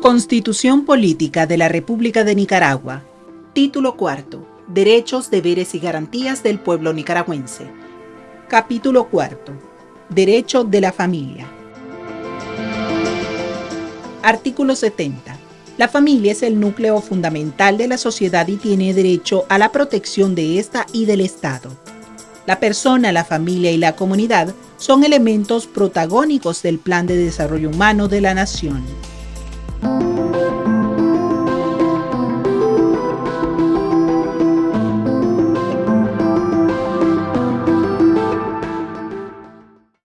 Constitución Política de la República de Nicaragua. Título cuarto. Derechos, deberes y garantías del pueblo nicaragüense. Capítulo cuarto. Derecho de la familia. Artículo 70. La familia es el núcleo fundamental de la sociedad y tiene derecho a la protección de ésta y del Estado. La persona, la familia y la comunidad son elementos protagónicos del plan de desarrollo humano de la nación. Thank you.